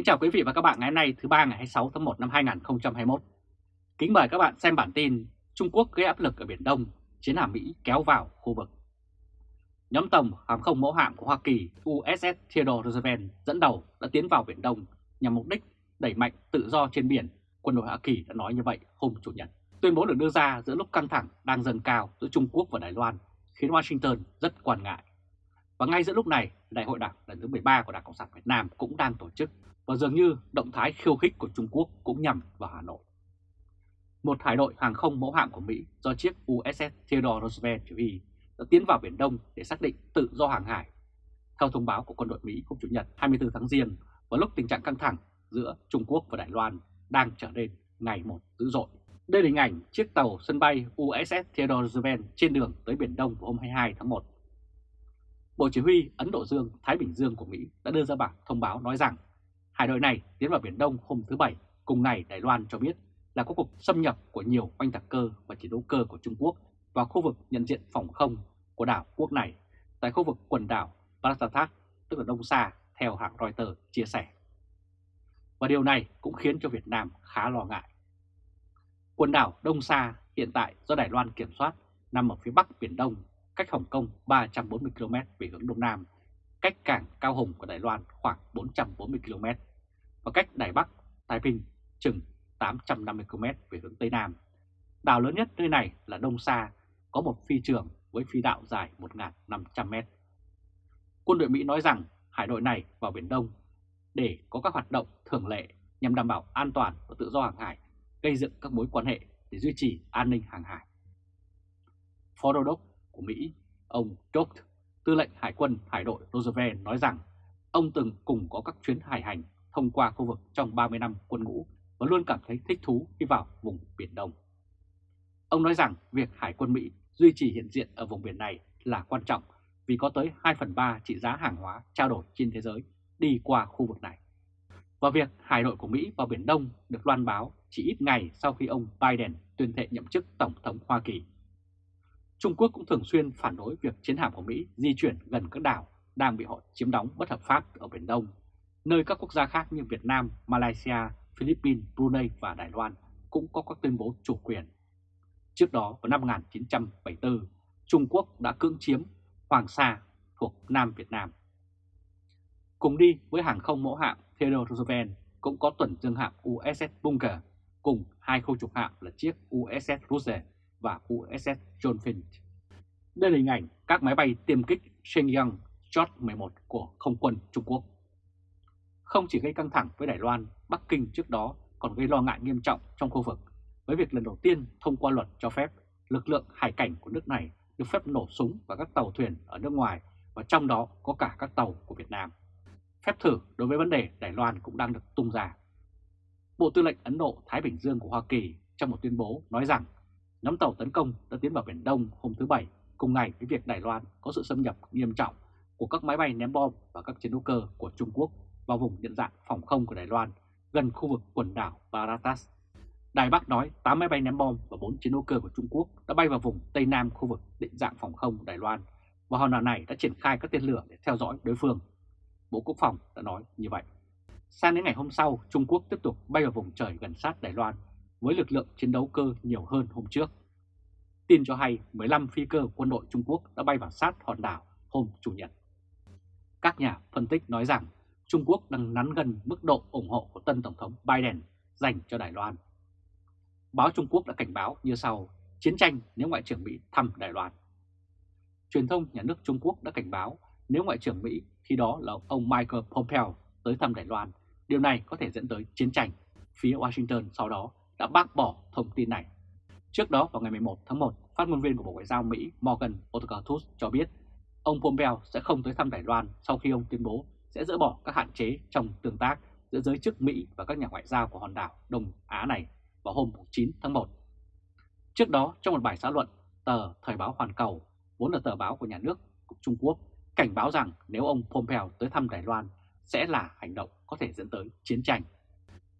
Kính chào quý vị và các bạn ngày hôm nay thứ ba ngày 26 tháng 1 năm 2021. Kính mời các bạn xem bản tin Trung Quốc gây áp lực ở Biển Đông, chiến hạm Mỹ kéo vào khu vực. Nhóm tàu hàng không mẫu hạm của Hoa Kỳ USS Theodore Roosevelt dẫn đầu đã tiến vào Biển Đông nhằm mục đích đẩy mạnh tự do trên biển. Quân đội Hoa Kỳ đã nói như vậy hôm Chủ nhật. Tuyên bố được đưa ra giữa lúc căng thẳng đang dâng cao giữa Trung Quốc và Đài Loan khiến Washington rất quan ngại. Và ngay giữa lúc này, Đại hội Đảng lần thứ 13 của Đảng Cộng sản Việt Nam cũng đang tổ chức và dường như động thái khiêu khích của Trung Quốc cũng nhằm vào Hà Nội. Một hải đội hàng không mẫu hạm của Mỹ do chiếc USS Theodore Roosevelt chỉ huy đã tiến vào Biển Đông để xác định tự do hàng hải. Theo thông báo của quân đội Mỹ hôm Chủ nhật 24 tháng Giêng, vào lúc tình trạng căng thẳng giữa Trung Quốc và Đài Loan đang trở nên ngày một dữ dội. Đây là hình ảnh chiếc tàu sân bay USS Theodore Roosevelt trên đường tới Biển Đông vào hôm 22 tháng 1. Bộ Chỉ huy Ấn Độ Dương, Thái Bình Dương của Mỹ đã đưa ra bản thông báo nói rằng Hải đội này tiến vào Biển Đông hôm thứ Bảy, cùng ngày Đài Loan cho biết là có cuộc xâm nhập của nhiều oanh tạc cơ và chiến đấu cơ của Trung Quốc vào khu vực nhận diện phòng không của đảo quốc này tại khu vực quần đảo Parasatak, tức là Đông Sa, theo hãng Reuters chia sẻ. Và điều này cũng khiến cho Việt Nam khá lo ngại. Quần đảo Đông Sa hiện tại do Đài Loan kiểm soát nằm ở phía bắc Biển Đông, cách Hồng Kông 340 km về hướng Đông Nam, cách cảng Cao Hùng của Đài Loan khoảng 440 km và cách Đài Bắc, Thái Bình chừng 850 km về hướng Tây Nam. Đảo lớn nhất nơi này là Đông Sa, có một phi trường với phi đạo dài 1.500m. Quân đội Mỹ nói rằng hải đội này vào Biển Đông để có các hoạt động thường lệ nhằm đảm bảo an toàn và tự do hàng hải, gây dựng các mối quan hệ để duy trì an ninh hàng hải. Phó Đô đốc của Mỹ, ông Doug, tư lệnh Hải quân Hải đội Roosevelt nói rằng ông từng cùng có các chuyến hải hành thông qua khu vực trong 30 năm quân ngũ và luôn cảm thấy thích thú khi vào vùng Biển Đông. Ông nói rằng việc Hải quân Mỹ duy trì hiện diện ở vùng biển này là quan trọng vì có tới 2 phần 3 trị giá hàng hóa trao đổi trên thế giới đi qua khu vực này. Và việc hải đội của Mỹ vào Biển Đông được loan báo chỉ ít ngày sau khi ông Biden tuyên thệ nhậm chức Tổng thống Hoa Kỳ. Trung Quốc cũng thường xuyên phản đối việc chiến hạm của Mỹ di chuyển gần các đảo đang bị họ chiếm đóng bất hợp pháp ở Biển Đông nơi các quốc gia khác như Việt Nam, Malaysia, Philippines, Brunei và Đài Loan cũng có các tuyên bố chủ quyền. Trước đó vào năm 1974, Trung Quốc đã cưỡng chiếm Hoàng Sa thuộc Nam Việt Nam. Cùng đi với hàng không mẫu hạm Theodore Roosevelt cũng có tuần dương hạm USS Bunker cùng hai khâu trục hạm là chiếc USS Roosevelt và USS John Finch. Đây là hình ảnh các máy bay tiêm kích Shenyang Jot 11 của không quân Trung Quốc không chỉ gây căng thẳng với Đài Loan, Bắc Kinh trước đó còn gây lo ngại nghiêm trọng trong khu vực với việc lần đầu tiên thông qua luật cho phép lực lượng hải cảnh của nước này được phép nổ súng vào các tàu thuyền ở nước ngoài và trong đó có cả các tàu của Việt Nam. Phép thử đối với vấn đề Đài Loan cũng đang được tung ra. Bộ Tư lệnh Ấn Độ Thái Bình Dương của Hoa Kỳ trong một tuyên bố nói rằng nhóm tàu tấn công đã tiến vào Biển Đông hôm thứ Bảy cùng ngày với việc Đài Loan có sự xâm nhập nghiêm trọng của các máy bay ném bom và các chiến đấu cơ của Trung Quốc vào vùng nhận dạng phòng không của Đài Loan gần khu vực quần đảo Baratas. Đài Bắc nói 8 máy bay ném bom và 4 chiến đấu cơ của Trung Quốc đã bay vào vùng Tây Nam khu vực định dạng phòng không Đài Loan và hòn đảo này đã triển khai các tên lửa để theo dõi đối phương. Bộ Quốc phòng đã nói như vậy. Sang đến ngày hôm sau, Trung Quốc tiếp tục bay vào vùng trời gần sát Đài Loan với lực lượng chiến đấu cơ nhiều hơn hôm trước. Tin cho hay 15 phi cơ quân đội Trung Quốc đã bay vào sát hòn đảo hôm Chủ nhật. Các nhà phân tích nói rằng Trung Quốc đang nắn gần mức độ ủng hộ của tân Tổng thống Biden dành cho Đài Loan. Báo Trung Quốc đã cảnh báo như sau, chiến tranh nếu Ngoại trưởng Mỹ thăm Đài Loan. Truyền thông nhà nước Trung Quốc đã cảnh báo nếu Ngoại trưởng Mỹ khi đó là ông Michael Pompeo tới thăm Đài Loan, điều này có thể dẫn tới chiến tranh. Phía Washington sau đó đã bác bỏ thông tin này. Trước đó vào ngày 11 tháng 1, phát ngôn viên của Bộ Ngoại giao Mỹ Morgan Ortagus cho biết ông Pompeo sẽ không tới thăm Đài Loan sau khi ông tuyên bố sẽ dỡ bỏ các hạn chế trong tương tác giữa giới chức Mỹ và các nhà ngoại giao của hòn đảo Đông Á này vào hôm 9 tháng 1. Trước đó, trong một bài xã luận, tờ Thời báo Hoàn Cầu, vốn là tờ báo của nhà nước của Trung Quốc, cảnh báo rằng nếu ông Pompeo tới thăm Đài Loan sẽ là hành động có thể dẫn tới chiến tranh.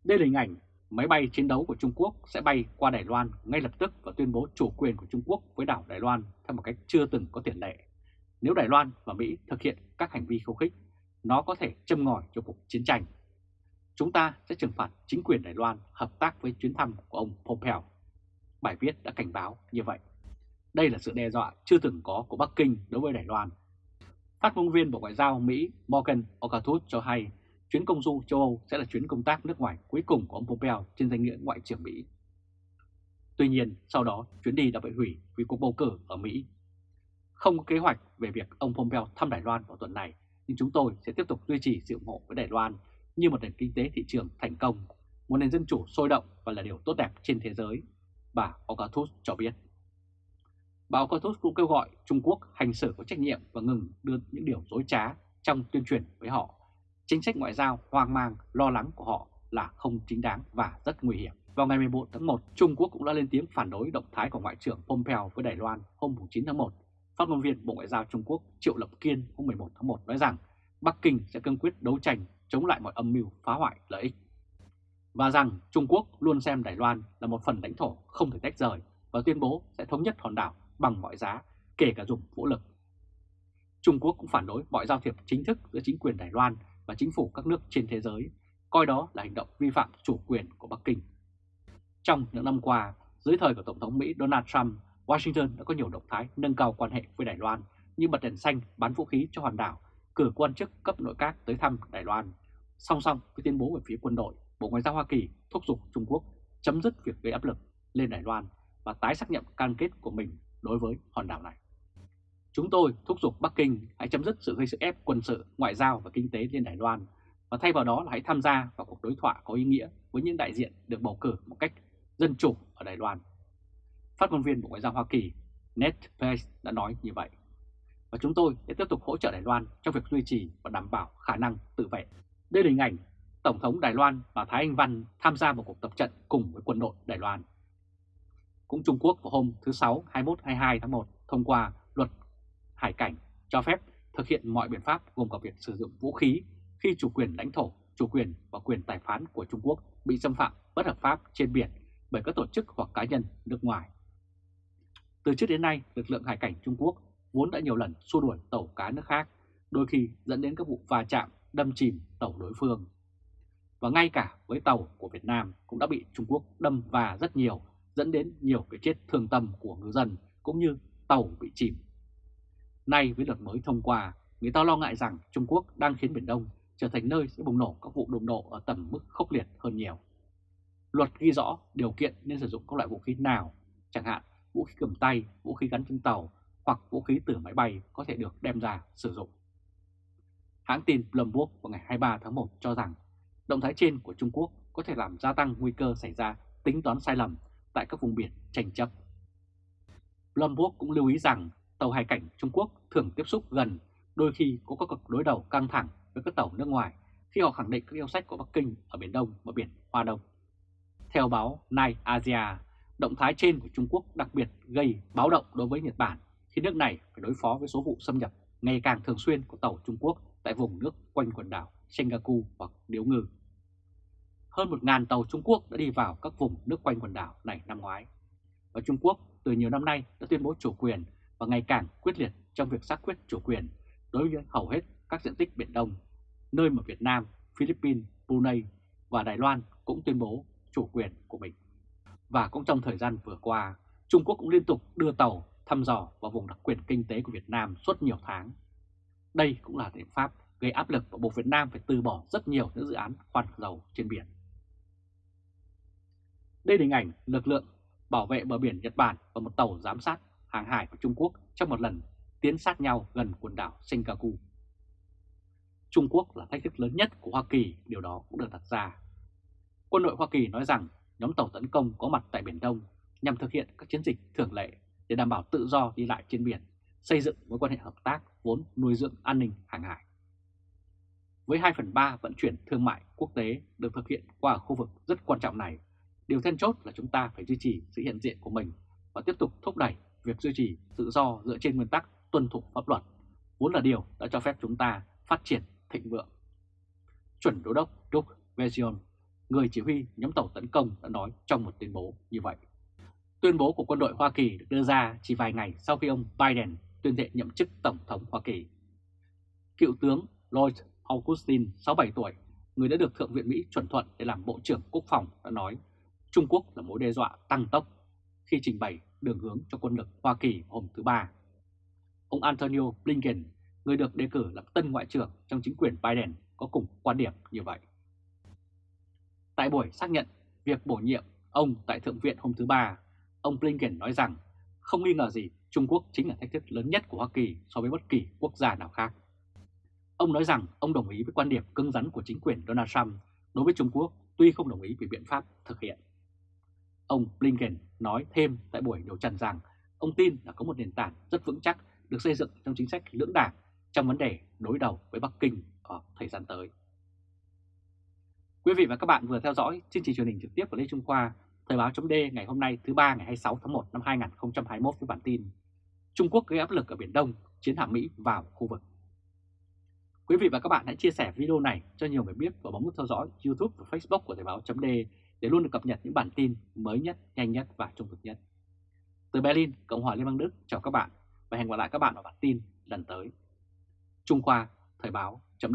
Đây là hình ảnh máy bay chiến đấu của Trung Quốc sẽ bay qua Đài Loan ngay lập tức và tuyên bố chủ quyền của Trung Quốc với đảo Đài Loan theo một cách chưa từng có tiền lệ. Nếu Đài Loan và Mỹ thực hiện các hành vi khiêu khích nó có thể châm ngòi cho cuộc chiến tranh. chúng ta sẽ trừng phạt chính quyền Đài Loan hợp tác với chuyến thăm của ông Pompeo. Bài viết đã cảnh báo như vậy. Đây là sự đe dọa chưa từng có của Bắc Kinh đối với Đài Loan. Phát ngôn viên Bộ Ngoại giao Mỹ Morgan Okathut cho hay chuyến công du châu Âu sẽ là chuyến công tác nước ngoài cuối cùng của ông Pompeo trên danh nghĩa Ngoại trưởng Mỹ. Tuy nhiên, sau đó chuyến đi đã bị hủy vì cuộc bầu cử ở Mỹ. Không có kế hoạch về việc ông Pompeo thăm Đài Loan vào tuần này, nhưng chúng tôi sẽ tiếp tục duy trì sự ủng hộ với Đài Loan như một nền kinh tế thị trường thành công, một nền dân chủ sôi động và là điều tốt đẹp trên thế giới, bà Okathus cho biết. Bà Okathus cũng kêu gọi Trung Quốc hành xử có trách nhiệm và ngừng đưa những điều dối trá trong tuyên truyền với họ. Chính sách ngoại giao hoang mang, lo lắng của họ là không chính đáng và rất nguy hiểm. Vào ngày 14 tháng 1, Trung Quốc cũng đã lên tiếng phản đối động thái của Ngoại trưởng Pompeo với Đài Loan hôm 9 tháng 1. Phát ngôn viên Bộ Ngoại giao Trung Quốc Triệu Lập Kiên hôm 11 tháng 1 nói rằng Bắc Kinh sẽ cương quyết đấu tranh chống lại mọi âm mưu phá hoại lợi ích. Và rằng Trung Quốc luôn xem Đài Loan là một phần lãnh thổ không thể tách rời và tuyên bố sẽ thống nhất hòn đảo bằng mọi giá, kể cả dùng vũ lực. Trung Quốc cũng phản đối mọi giao thiệp chính thức giữa chính quyền Đài Loan và chính phủ các nước trên thế giới, coi đó là hành động vi phạm chủ quyền của Bắc Kinh. Trong những năm qua, dưới thời của Tổng thống Mỹ Donald Trump, Washington đã có nhiều động thái nâng cao quan hệ với Đài Loan như bật đèn xanh bán vũ khí cho hòn đảo, cử quan chức cấp nội các tới thăm Đài Loan. Song song với tuyên bố về phía quân đội, Bộ Ngoại giao Hoa Kỳ thúc giục Trung Quốc chấm dứt việc gây áp lực lên Đài Loan và tái xác nhận cam kết của mình đối với hòn đảo này. Chúng tôi thúc giục Bắc Kinh hãy chấm dứt sự gây sức ép quân sự, ngoại giao và kinh tế lên Đài Loan và thay vào đó là hãy tham gia vào cuộc đối thoại có ý nghĩa với những đại diện được bầu cử một cách dân chủ ở Đài Loan. Phát ngôn viên Bộ Ngoại giao Hoa Kỳ Ned Price đã nói như vậy. Và chúng tôi sẽ tiếp tục hỗ trợ Đài Loan trong việc duy trì và đảm bảo khả năng tự vệ. Đây là hình ảnh Tổng thống Đài Loan và Thái Anh Văn tham gia một cuộc tập trận cùng với quân đội Đài Loan. Cũng Trung Quốc vào hôm thứ Sáu 21-22 tháng 1 thông qua luật hải cảnh cho phép thực hiện mọi biện pháp gồm cả việc sử dụng vũ khí khi chủ quyền lãnh thổ, chủ quyền và quyền tài phán của Trung Quốc bị xâm phạm bất hợp pháp trên biển bởi các tổ chức hoặc cá nhân nước ngoài. Từ trước đến nay, lực lượng hải cảnh Trung Quốc vốn đã nhiều lần xua đuổi tàu cá nước khác, đôi khi dẫn đến các vụ va chạm, đâm chìm tàu đối phương. Và ngay cả với tàu của Việt Nam cũng đã bị Trung Quốc đâm và rất nhiều, dẫn đến nhiều cái chết thương tâm của ngư dân cũng như tàu bị chìm. Nay với luật mới thông qua, người ta lo ngại rằng Trung Quốc đang khiến Biển Đông trở thành nơi sẽ bùng nổ các vụ đụng độ ở tầm mức khốc liệt hơn nhiều. Luật ghi rõ điều kiện nên sử dụng các loại vũ khí nào, chẳng hạn vũ khí cầm tay, vũ khí gắn trên tàu hoặc vũ khí từ máy bay có thể được đem ra sử dụng. Hãng tin Bloomberg vào ngày 23 tháng 1 cho rằng động thái trên của Trung Quốc có thể làm gia tăng nguy cơ xảy ra tính toán sai lầm tại các vùng biển tranh chấp. Bloomberg cũng lưu ý rằng tàu hải cảnh Trung Quốc thường tiếp xúc gần, đôi khi có các cuộc đối đầu căng thẳng với các tàu nước ngoài khi họ khẳng định các yêu sách của Bắc Kinh ở Biển Đông và Biển Hoa Đông. Theo báo Night Asia, động thái trên của Trung Quốc đặc biệt gây báo động đối với Nhật Bản khi nước này phải đối phó với số vụ xâm nhập ngày càng thường xuyên của tàu Trung Quốc tại vùng nước quanh quần đảo Senkaku hoặc Điếu Ngư. Hơn 1.000 tàu Trung Quốc đã đi vào các vùng nước quanh quần đảo này năm ngoái. Và Trung Quốc từ nhiều năm nay đã tuyên bố chủ quyền và ngày càng quyết liệt trong việc xác quyết chủ quyền đối với hầu hết các diện tích Biển Đông, nơi mà Việt Nam, Philippines, Brunei và Đài Loan cũng tuyên bố chủ quyền của mình. Và cũng trong thời gian vừa qua, Trung Quốc cũng liên tục đưa tàu thăm dò vào vùng đặc quyền kinh tế của Việt Nam suốt nhiều tháng. Đây cũng là biện pháp gây áp lực và buộc Việt Nam phải từ bỏ rất nhiều những dự án khoan dầu trên biển. Đây là hình ảnh lực lượng bảo vệ bờ biển Nhật Bản và một tàu giám sát hàng hải của Trung Quốc trong một lần tiến sát nhau gần quần đảo Senkaku. Trung Quốc là thách thức lớn nhất của Hoa Kỳ, điều đó cũng được đặt ra. Quân đội Hoa Kỳ nói rằng nhóm tàu tấn công có mặt tại Biển Đông nhằm thực hiện các chiến dịch thường lệ để đảm bảo tự do đi lại trên biển, xây dựng mối quan hệ hợp tác vốn nuôi dưỡng an ninh hàng hải. Với 2 phần 3 vận chuyển thương mại quốc tế được thực hiện qua khu vực rất quan trọng này, điều then chốt là chúng ta phải duy trì sự hiện diện của mình và tiếp tục thúc đẩy việc duy trì tự do dựa trên nguyên tắc tuân thủ pháp luật, vốn là điều đã cho phép chúng ta phát triển thịnh vượng. Chuẩn đô đốc Đúc Vezion, người chỉ huy nhóm tàu tấn công đã nói trong một tuyên bố như vậy. Tuyên bố của quân đội Hoa Kỳ được đưa ra chỉ vài ngày sau khi ông Biden tuyên thệ nhậm chức Tổng thống Hoa Kỳ. Cựu tướng Lloyd Austin, 67 tuổi, người đã được Thượng viện Mỹ chuẩn thuận để làm Bộ trưởng Quốc phòng đã nói Trung Quốc là mối đe dọa tăng tốc khi trình bày đường hướng cho quân lực Hoa Kỳ hôm thứ Ba. Ông Antonio Blinken, người được đề cử làm tân ngoại trưởng trong chính quyền Biden, có cùng quan điểm như vậy. Tại buổi xác nhận việc bổ nhiệm ông tại Thượng viện hôm thứ Ba, ông Blinken nói rằng không nghi ngờ gì Trung Quốc chính là thách thức lớn nhất của Hoa Kỳ so với bất kỳ quốc gia nào khác. Ông nói rằng ông đồng ý với quan điểm cứng rắn của chính quyền Donald Trump đối với Trung Quốc tuy không đồng ý về biện pháp thực hiện. Ông Blinken nói thêm tại buổi điều trần rằng ông tin là có một nền tảng rất vững chắc được xây dựng trong chính sách lưỡng đảng trong vấn đề đối đầu với Bắc Kinh ở thời gian tới. Quý vị và các bạn vừa theo dõi chương trình truyền hình trực tiếp của Lê Trung Khoa, Thời báo chấm ngày hôm nay thứ ba ngày 26 tháng 1 năm 2021 với bản tin Trung Quốc gây áp lực ở Biển Đông, chiến hạm Mỹ vào khu vực. Quý vị và các bạn hãy chia sẻ video này cho nhiều người biết và bấm nút theo dõi YouTube và Facebook của Thời báo chấm để luôn được cập nhật những bản tin mới nhất, nhanh nhất và trung thực nhất. Từ Berlin, Cộng hòa Liên bang Đức chào các bạn và hẹn gặp lại các bạn ở bản tin lần tới. Trung Khoa, Thời báo chấm